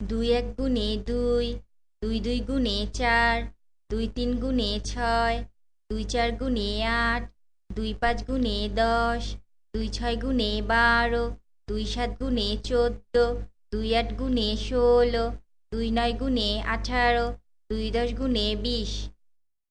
দুই এক গুণে দুই দুই দুই গুণে চার, দুই তিন গুণে ছয়, দুই চার গুণে আট, দুই পাঁচ গুণে দশ, দুই ছয় গুণে বারো, দুই সাত গুণে চোদ্দ, দুই আট গুণে ষোলো, দুই নয় গুণে আঠারো, দুই দশ গুণে বিশ।